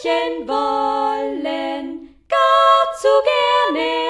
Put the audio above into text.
sprechen wollen, gar zu gerne.